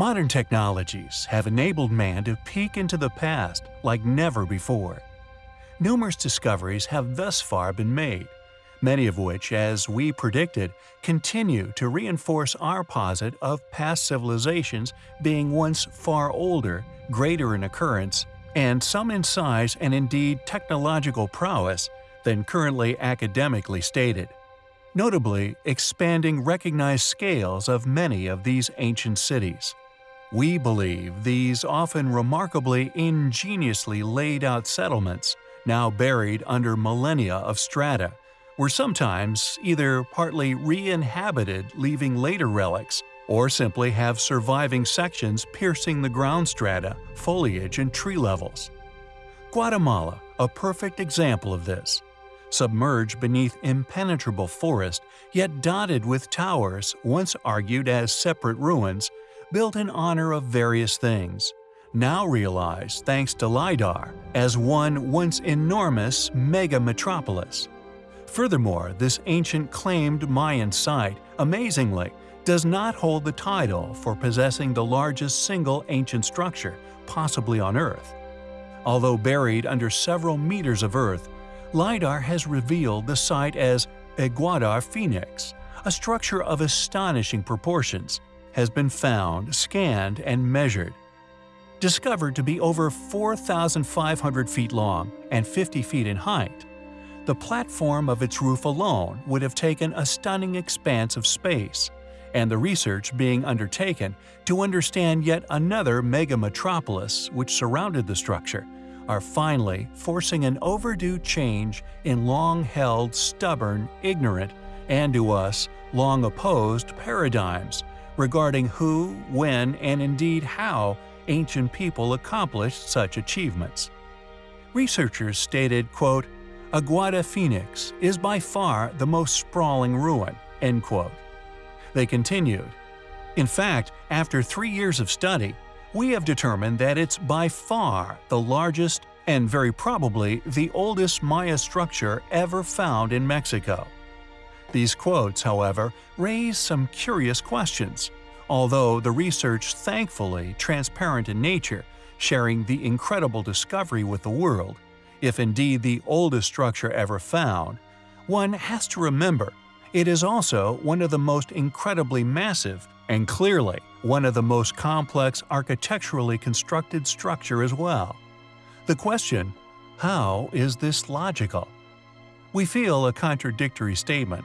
Modern technologies have enabled man to peek into the past like never before. Numerous discoveries have thus far been made, many of which, as we predicted, continue to reinforce our posit of past civilizations being once far older, greater in occurrence, and some in size and indeed technological prowess than currently academically stated notably expanding recognized scales of many of these ancient cities. We believe these often remarkably ingeniously laid out settlements, now buried under millennia of strata, were sometimes either partly re-inhabited leaving later relics, or simply have surviving sections piercing the ground strata, foliage, and tree levels. Guatemala, a perfect example of this submerged beneath impenetrable forest, yet dotted with towers once argued as separate ruins, built in honor of various things, now realized thanks to LiDAR as one once enormous mega-metropolis. Furthermore, this ancient claimed Mayan site, amazingly, does not hold the title for possessing the largest single ancient structure, possibly on Earth. Although buried under several meters of earth, LiDAR has revealed the site as Aguada Phoenix, a structure of astonishing proportions, has been found, scanned, and measured. Discovered to be over 4,500 feet long and 50 feet in height, the platform of its roof alone would have taken a stunning expanse of space, and the research being undertaken to understand yet another mega-metropolis which surrounded the structure are finally forcing an overdue change in long-held, stubborn, ignorant, and to us, long opposed paradigms regarding who, when, and indeed how ancient people accomplished such achievements. Researchers stated, quote, Aguada Phoenix is by far the most sprawling ruin, end quote. They continued, In fact, after three years of study, we have determined that it's by far the largest and very probably the oldest Maya structure ever found in Mexico. These quotes, however, raise some curious questions, although the research thankfully transparent in nature, sharing the incredible discovery with the world, if indeed the oldest structure ever found, one has to remember it is also one of the most incredibly massive and clearly one of the most complex architecturally constructed structure as well. The question, how is this logical? We feel a contradictory statement,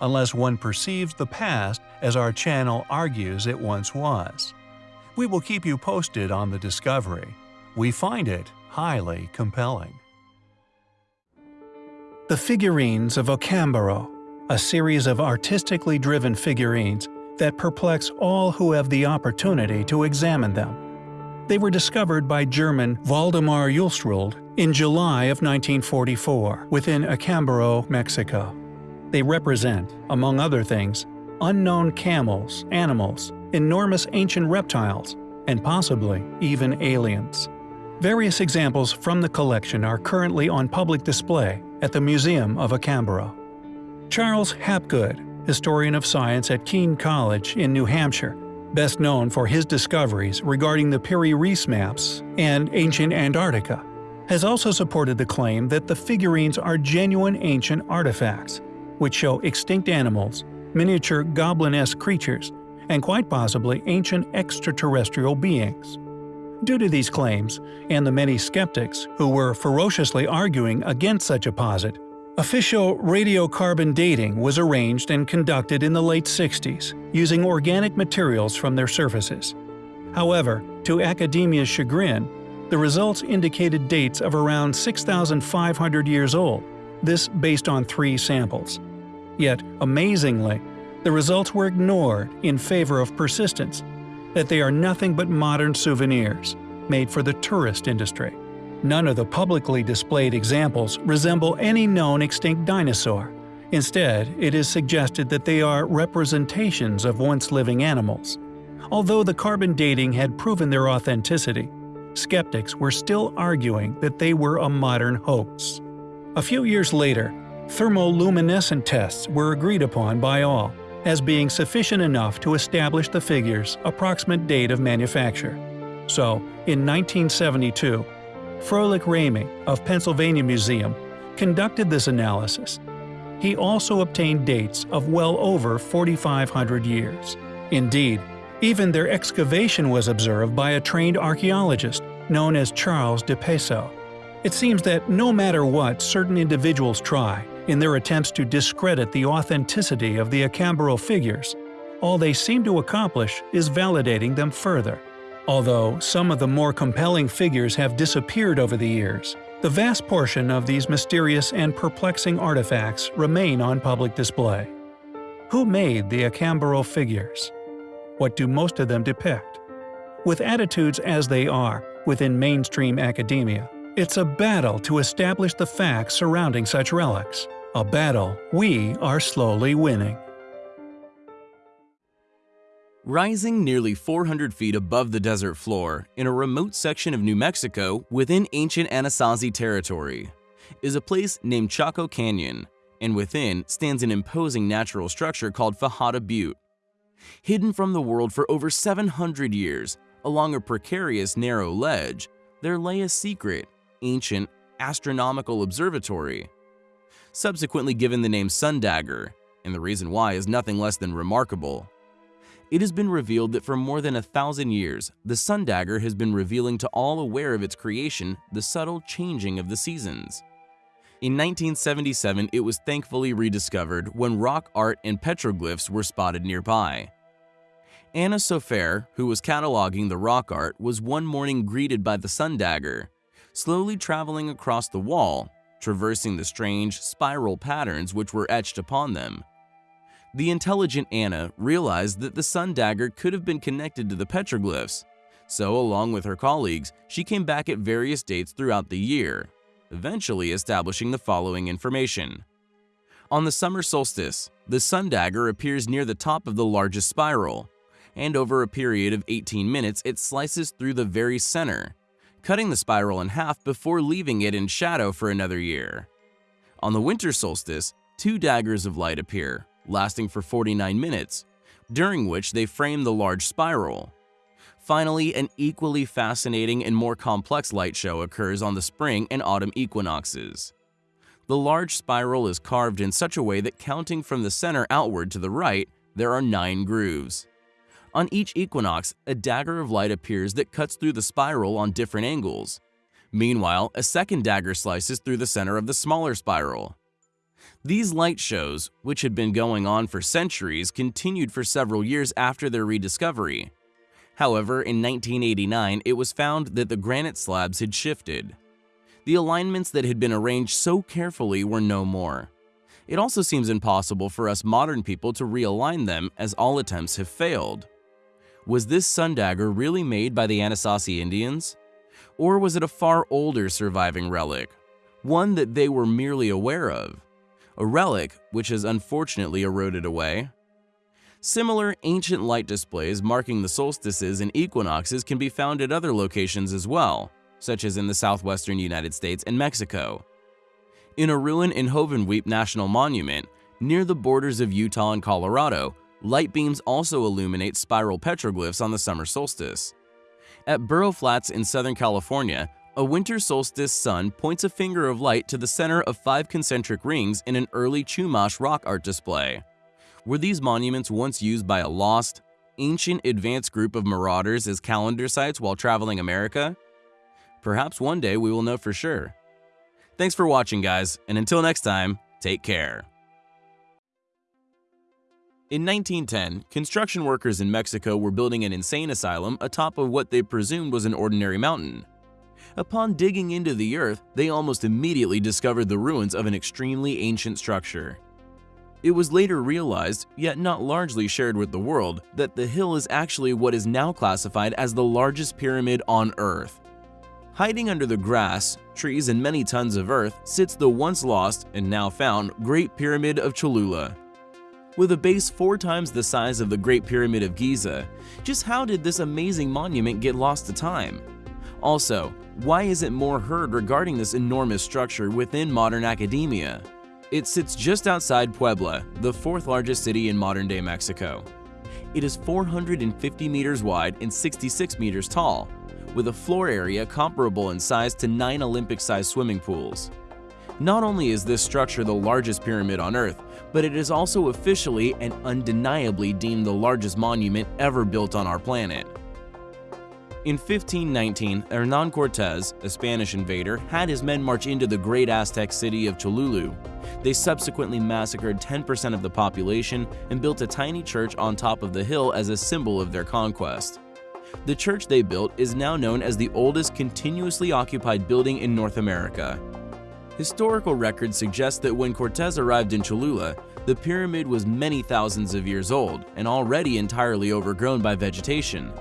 unless one perceives the past as our channel argues it once was. We will keep you posted on the discovery. We find it highly compelling. The Figurines of Acambaro, a series of artistically driven figurines that perplex all who have the opportunity to examine them. They were discovered by German Waldemar Julsrud in July of 1944 within Acambaro, Mexico. They represent, among other things, unknown camels, animals, enormous ancient reptiles, and possibly even aliens. Various examples from the collection are currently on public display at the Museum of Acambaro. Charles Hapgood, historian of science at Keene College in New Hampshire, best known for his discoveries regarding the Piri Reis maps and ancient Antarctica, has also supported the claim that the figurines are genuine ancient artifacts, which show extinct animals, miniature goblin-esque creatures, and quite possibly ancient extraterrestrial beings. Due to these claims, and the many skeptics who were ferociously arguing against such a posit, Official radiocarbon dating was arranged and conducted in the late 60s, using organic materials from their surfaces. However, to academia's chagrin, the results indicated dates of around 6,500 years old, this based on three samples. Yet, amazingly, the results were ignored in favor of persistence, that they are nothing but modern souvenirs, made for the tourist industry. None of the publicly displayed examples resemble any known extinct dinosaur. Instead, it is suggested that they are representations of once living animals. Although the carbon dating had proven their authenticity, skeptics were still arguing that they were a modern hoax. A few years later, thermoluminescent tests were agreed upon by all, as being sufficient enough to establish the figure's approximate date of manufacture. So, in 1972, Froelich Rainey of Pennsylvania Museum conducted this analysis. He also obtained dates of well over 4,500 years. Indeed, even their excavation was observed by a trained archaeologist known as Charles Di Peso. It seems that no matter what certain individuals try in their attempts to discredit the authenticity of the Acambaro figures, all they seem to accomplish is validating them further. Although some of the more compelling figures have disappeared over the years, the vast portion of these mysterious and perplexing artifacts remain on public display. Who made the Acambaro figures? What do most of them depict? With attitudes as they are within mainstream academia, it's a battle to establish the facts surrounding such relics, a battle we are slowly winning. Rising nearly 400 feet above the desert floor, in a remote section of New Mexico within ancient Anasazi territory, is a place named Chaco Canyon, and within stands an imposing natural structure called Fajada Butte. Hidden from the world for over 700 years, along a precarious narrow ledge, there lay a secret, ancient, astronomical observatory. Subsequently given the name Sundagger, and the reason why is nothing less than remarkable. It has been revealed that for more than a thousand years, the sun dagger has been revealing to all aware of its creation the subtle changing of the seasons. In 1977, it was thankfully rediscovered when rock art and petroglyphs were spotted nearby. Anna Sofaer, who was cataloging the rock art, was one morning greeted by the sun dagger, slowly traveling across the wall, traversing the strange, spiral patterns which were etched upon them. The intelligent Anna realized that the sun dagger could have been connected to the petroglyphs, so along with her colleagues, she came back at various dates throughout the year, eventually establishing the following information. On the summer solstice, the sun dagger appears near the top of the largest spiral, and over a period of 18 minutes it slices through the very center, cutting the spiral in half before leaving it in shadow for another year. On the winter solstice, two daggers of light appear, lasting for 49 minutes, during which they frame the large spiral. Finally, an equally fascinating and more complex light show occurs on the spring and autumn equinoxes. The large spiral is carved in such a way that counting from the center outward to the right, there are nine grooves. On each equinox, a dagger of light appears that cuts through the spiral on different angles. Meanwhile, a second dagger slices through the center of the smaller spiral. These light shows, which had been going on for centuries, continued for several years after their rediscovery. However, in 1989, it was found that the granite slabs had shifted. The alignments that had been arranged so carefully were no more. It also seems impossible for us modern people to realign them as all attempts have failed. Was this sun dagger really made by the Anasazi Indians? Or was it a far older surviving relic, one that they were merely aware of? a relic which has unfortunately eroded away. Similar ancient light displays marking the solstices and equinoxes can be found at other locations as well, such as in the southwestern United States and Mexico. In a ruin in Hovenweep National Monument, near the borders of Utah and Colorado, light beams also illuminate spiral petroglyphs on the summer solstice. At Burro Flats in Southern California, a winter solstice sun points a finger of light to the center of five concentric rings in an early Chumash rock art display. Were these monuments once used by a lost, ancient advanced group of marauders as calendar sites while traveling America? Perhaps one day we will know for sure. Thanks for watching guys, and until next time, take care. In 1910, construction workers in Mexico were building an insane asylum atop of what they presumed was an ordinary mountain. Upon digging into the earth, they almost immediately discovered the ruins of an extremely ancient structure. It was later realized, yet not largely shared with the world, that the hill is actually what is now classified as the largest pyramid on Earth. Hiding under the grass, trees, and many tons of earth sits the once lost and now found Great Pyramid of Cholula. With a base four times the size of the Great Pyramid of Giza, just how did this amazing monument get lost to time? Also, why isn't more heard regarding this enormous structure within modern academia? It sits just outside Puebla, the fourth largest city in modern-day Mexico. It is 450 meters wide and 66 meters tall, with a floor area comparable in size to nine Olympic-sized swimming pools. Not only is this structure the largest pyramid on Earth, but it is also officially and undeniably deemed the largest monument ever built on our planet. In 1519, Hernan Cortez, a Spanish invader, had his men march into the great Aztec city of Cholula. They subsequently massacred 10% of the population and built a tiny church on top of the hill as a symbol of their conquest. The church they built is now known as the oldest continuously occupied building in North America. Historical records suggest that when Cortez arrived in Cholula, the pyramid was many thousands of years old and already entirely overgrown by vegetation.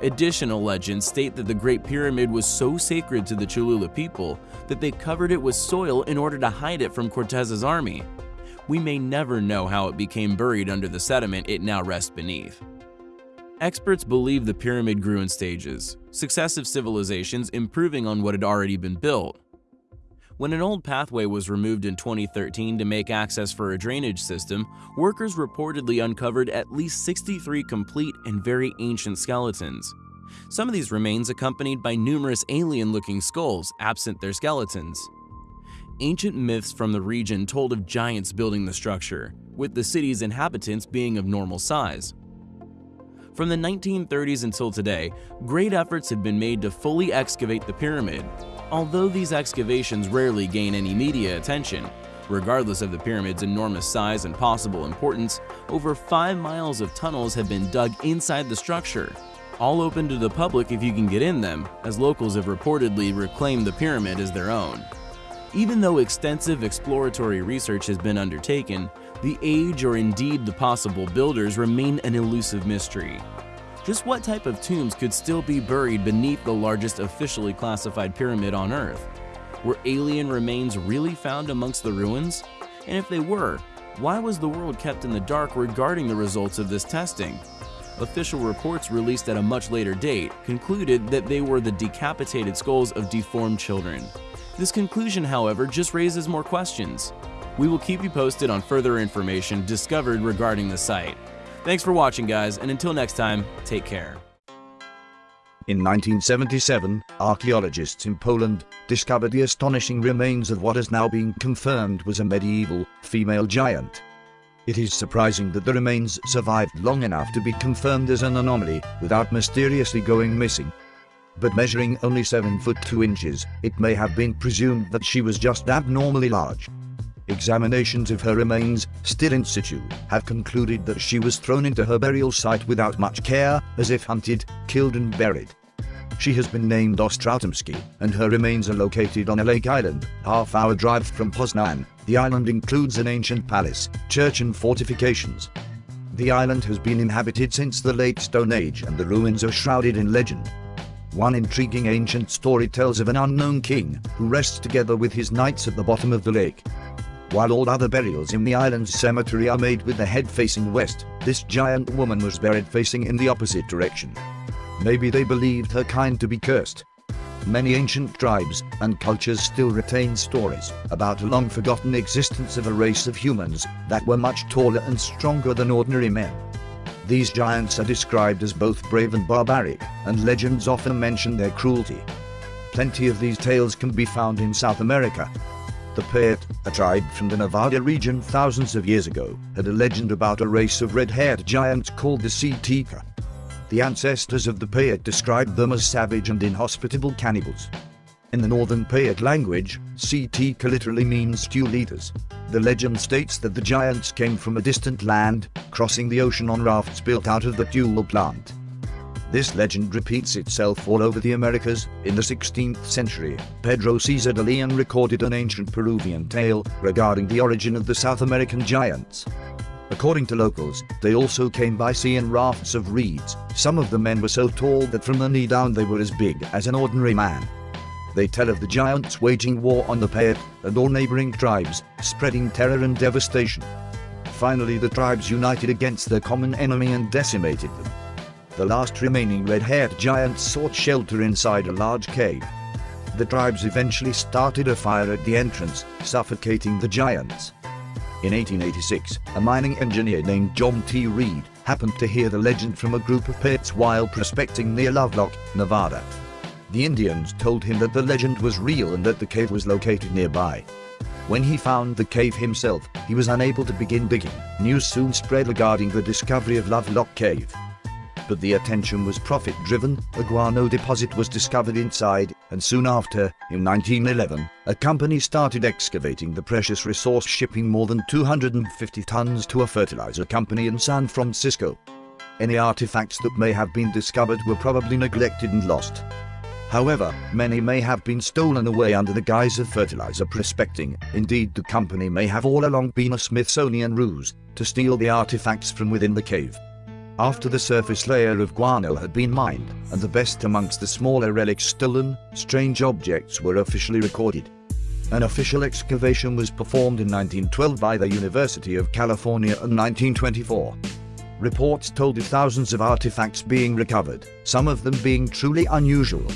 Additional legends state that the Great Pyramid was so sacred to the Cholula people that they covered it with soil in order to hide it from Cortez's army. We may never know how it became buried under the sediment it now rests beneath. Experts believe the pyramid grew in stages, successive civilizations improving on what had already been built. When an old pathway was removed in 2013 to make access for a drainage system, workers reportedly uncovered at least 63 complete and very ancient skeletons. Some of these remains accompanied by numerous alien-looking skulls absent their skeletons. Ancient myths from the region told of giants building the structure, with the city's inhabitants being of normal size. From the 1930s until today, great efforts have been made to fully excavate the pyramid, Although these excavations rarely gain any media attention, regardless of the pyramid's enormous size and possible importance, over 5 miles of tunnels have been dug inside the structure, all open to the public if you can get in them, as locals have reportedly reclaimed the pyramid as their own. Even though extensive exploratory research has been undertaken, the age or indeed the possible builders remain an elusive mystery. Just what type of tombs could still be buried beneath the largest officially classified pyramid on Earth? Were alien remains really found amongst the ruins? And if they were, why was the world kept in the dark regarding the results of this testing? Official reports released at a much later date concluded that they were the decapitated skulls of deformed children. This conclusion, however, just raises more questions. We will keep you posted on further information discovered regarding the site. Thanks for watching, guys, and until next time, take care. In 1977, archaeologists in Poland discovered the astonishing remains of what has now been confirmed was a medieval female giant. It is surprising that the remains survived long enough to be confirmed as an anomaly without mysteriously going missing. But measuring only 7 foot 2 inches, it may have been presumed that she was just abnormally large. Examinations of her remains, still in situ, have concluded that she was thrown into her burial site without much care, as if hunted, killed and buried. She has been named Ostrautomsky, and her remains are located on a lake island, half-hour drive from Poznan. The island includes an ancient palace, church and fortifications. The island has been inhabited since the late Stone Age and the ruins are shrouded in legend. One intriguing ancient story tells of an unknown king who rests together with his knights at the bottom of the lake. While all other burials in the island's cemetery are made with the head facing west, this giant woman was buried facing in the opposite direction. Maybe they believed her kind to be cursed. Many ancient tribes and cultures still retain stories about a long forgotten existence of a race of humans that were much taller and stronger than ordinary men. These giants are described as both brave and barbaric, and legends often mention their cruelty. Plenty of these tales can be found in South America, the Paiute, a tribe from the Nevada region thousands of years ago, had a legend about a race of red-haired giants called the Tsitka. The ancestors of the Paiute described them as savage and inhospitable cannibals. In the northern Paiute language, Tsitka literally means tule eaters. The legend states that the giants came from a distant land, crossing the ocean on rafts built out of the tule plant. This legend repeats itself all over the Americas. In the 16th century, Pedro Cieza de Leon recorded an ancient Peruvian tale regarding the origin of the South American giants. According to locals, they also came by sea in rafts of reeds. Some of the men were so tall that from the knee down they were as big as an ordinary man. They tell of the giants waging war on the Paiute and all neighboring tribes, spreading terror and devastation. Finally the tribes united against their common enemy and decimated them. The last remaining red-haired giants sought shelter inside a large cave. The tribes eventually started a fire at the entrance, suffocating the giants. In 1886, a mining engineer named John T. Reid happened to hear the legend from a group of pits while prospecting near Lovelock, Nevada. The Indians told him that the legend was real and that the cave was located nearby. When he found the cave himself, he was unable to begin digging. News soon spread regarding the discovery of Lovelock Cave. But the attention was profit driven, a guano deposit was discovered inside, and soon after, in 1911, a company started excavating the precious resource, shipping more than 250 tons to a fertilizer company in San Francisco. Any artifacts that may have been discovered were probably neglected and lost. However, many may have been stolen away under the guise of fertilizer prospecting. Indeed, the company may have all along been a Smithsonian ruse to steal the artifacts from within the cave. After the surface layer of guano had been mined, and the best amongst the smaller relics stolen, strange objects were officially recorded. An official excavation was performed in 1912 by the University of California and 1924. Reports told of thousands of artifacts being recovered, some of them being truly unusual.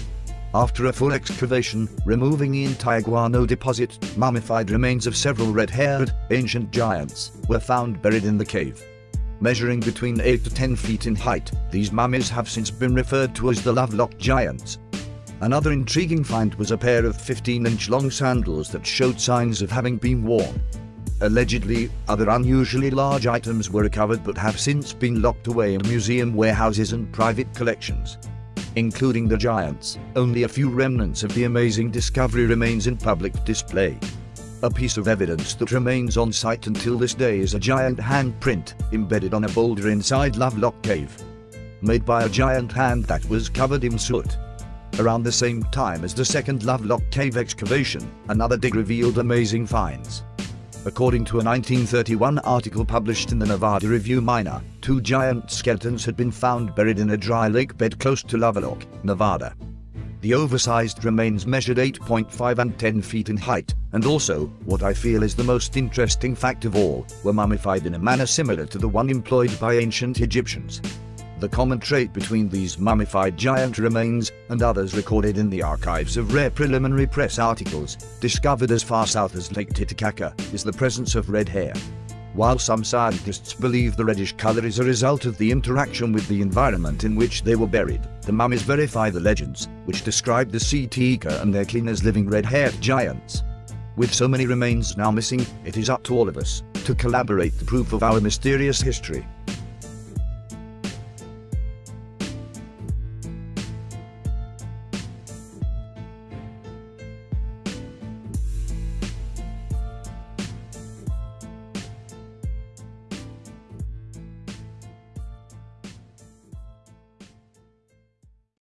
After a full excavation, removing the entire guano deposit, mummified remains of several red-haired, ancient giants were found buried in the cave. Measuring between 8 to 10 feet in height, these mummies have since been referred to as the Lovelock Giants. Another intriguing find was a pair of 15-inch long sandals that showed signs of having been worn. Allegedly, other unusually large items were recovered but have since been locked away in museum warehouses and private collections. Including the giants, only a few remnants of the amazing discovery remains in public display. A piece of evidence that remains on site until this day is a giant handprint embedded on a boulder inside Lovelock Cave. Made by a giant hand that was covered in soot. Around the same time as the second Lovelock Cave excavation, another dig revealed amazing finds. According to a 1931 article published in the Nevada Review Miner, two giant skeletons had been found buried in a dry lake bed close to Lovelock, Nevada. The oversized remains measured 8.5 and 10 feet in height, and also, what I feel is the most interesting fact of all, were mummified in a manner similar to the one employed by ancient Egyptians. The common trait between these mummified giant remains and others recorded in the archives of rare preliminary press articles, discovered as far south as Lake Titicaca, is the presence of red hair. While some scientists believe the reddish color is a result of the interaction with the environment in which they were buried, the mummies verify the legends, which describe the Tsitka and their kin as living red-haired giants. With so many remains now missing, it is up to all of us to collaborate the proof of our mysterious history.